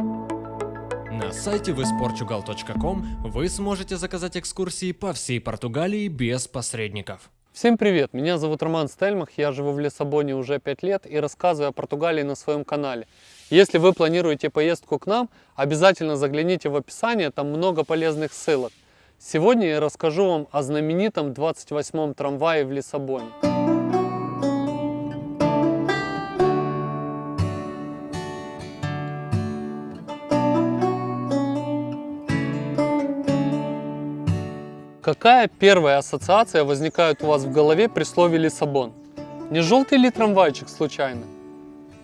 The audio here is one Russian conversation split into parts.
На сайте visportugal.com вы сможете заказать экскурсии по всей Португалии без посредников. Всем привет! Меня зовут Роман Стельмах, я живу в Лиссабоне уже 5 лет и рассказываю о Португалии на своем канале. Если вы планируете поездку к нам, обязательно загляните в описание, там много полезных ссылок. Сегодня я расскажу вам о знаменитом 28-м трамвае в Лиссабоне. Какая первая ассоциация возникает у вас в голове при слове Лиссабон? Не желтый ли трамвайчик случайно?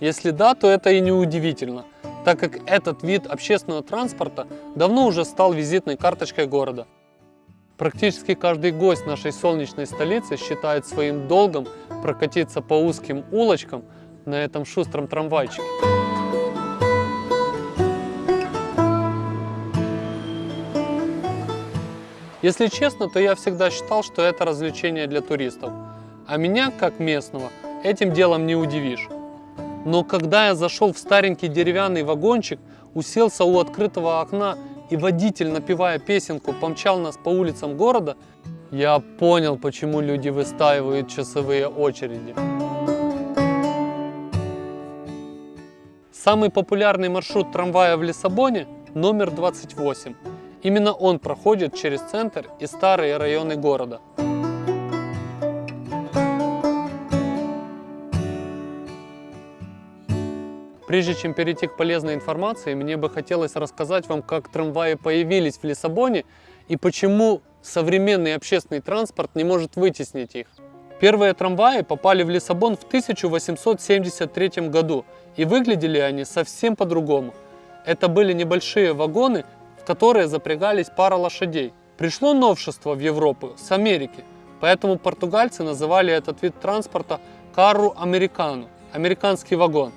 Если да, то это и не удивительно, так как этот вид общественного транспорта давно уже стал визитной карточкой города. Практически каждый гость нашей солнечной столицы считает своим долгом прокатиться по узким улочкам на этом шустром трамвайчике. Если честно, то я всегда считал, что это развлечение для туристов. А меня, как местного, этим делом не удивишь. Но когда я зашел в старенький деревянный вагончик, уселся у открытого окна и водитель, напевая песенку, помчал нас по улицам города, я понял, почему люди выстаивают часовые очереди. Самый популярный маршрут трамвая в Лиссабоне – номер 28. Именно он проходит через центр и старые районы города. Прежде чем перейти к полезной информации, мне бы хотелось рассказать вам, как трамваи появились в Лиссабоне и почему современный общественный транспорт не может вытеснить их. Первые трамваи попали в Лиссабон в 1873 году и выглядели они совсем по-другому. Это были небольшие вагоны которые запрягались пара лошадей. Пришло новшество в Европу с Америки, поэтому португальцы называли этот вид транспорта кару американу, американский вагон.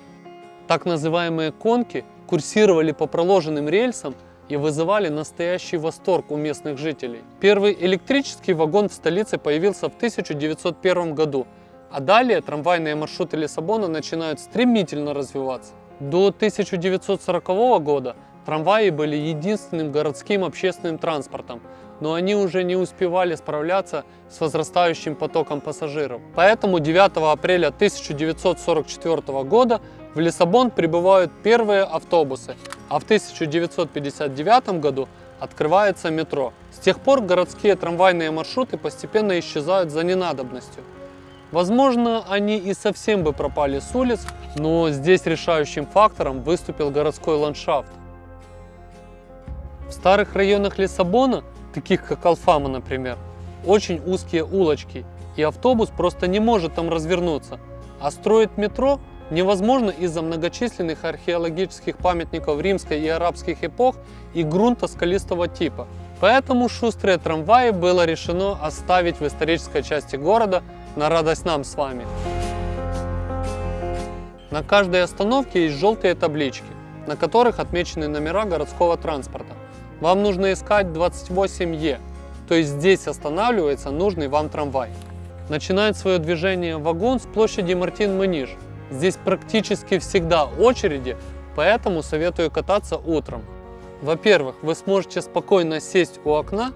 Так называемые конки курсировали по проложенным рельсам и вызывали настоящий восторг у местных жителей. Первый электрический вагон в столице появился в 1901 году, а далее трамвайные маршруты Лиссабона начинают стремительно развиваться. До 1940 года Трамваи были единственным городским общественным транспортом, но они уже не успевали справляться с возрастающим потоком пассажиров. Поэтому 9 апреля 1944 года в Лиссабон прибывают первые автобусы, а в 1959 году открывается метро. С тех пор городские трамвайные маршруты постепенно исчезают за ненадобностью. Возможно, они и совсем бы пропали с улиц, но здесь решающим фактором выступил городской ландшафт. В старых районах Лиссабона, таких как Алфама, например, очень узкие улочки, и автобус просто не может там развернуться. А строить метро невозможно из-за многочисленных археологических памятников римской и арабских эпох и грунта скалистого типа. Поэтому шустрые трамваи было решено оставить в исторической части города на радость нам с вами. На каждой остановке есть желтые таблички, на которых отмечены номера городского транспорта вам нужно искать 28Е, то есть здесь останавливается нужный вам трамвай. Начинает свое движение вагон с площади Мартин-Маниж. Здесь практически всегда очереди, поэтому советую кататься утром. Во-первых, вы сможете спокойно сесть у окна,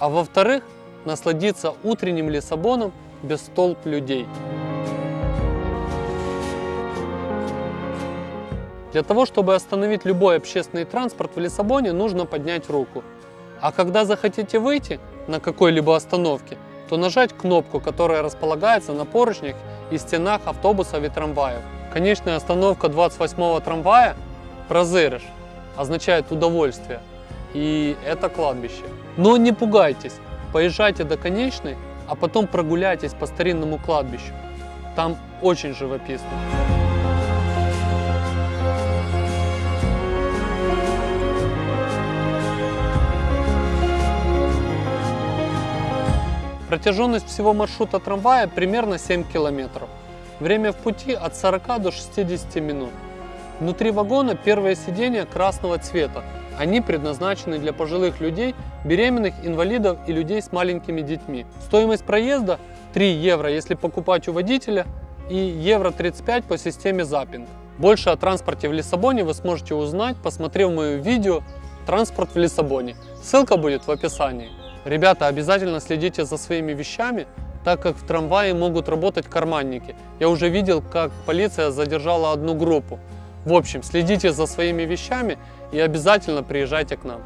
а во-вторых, насладиться утренним Лиссабоном без толп людей. Для того, чтобы остановить любой общественный транспорт в Лиссабоне, нужно поднять руку. А когда захотите выйти на какой-либо остановке, то нажать кнопку, которая располагается на поручнях и стенах автобусов и трамваев. Конечная остановка 28-го трамвая «Прозерыш» означает удовольствие, и это кладбище. Но не пугайтесь, поезжайте до конечной, а потом прогуляйтесь по старинному кладбищу. Там очень живописно. Протяженность всего маршрута трамвая примерно 7 километров. Время в пути от 40 до 60 минут. Внутри вагона первое сиденье красного цвета. Они предназначены для пожилых людей, беременных, инвалидов и людей с маленькими детьми. Стоимость проезда 3 евро, если покупать у водителя, и евро 35 по системе запинг. Больше о транспорте в Лиссабоне вы сможете узнать, посмотрев мое видео «Транспорт в Лиссабоне». Ссылка будет в описании. Ребята, обязательно следите за своими вещами, так как в трамвае могут работать карманники. Я уже видел, как полиция задержала одну группу. В общем, следите за своими вещами и обязательно приезжайте к нам.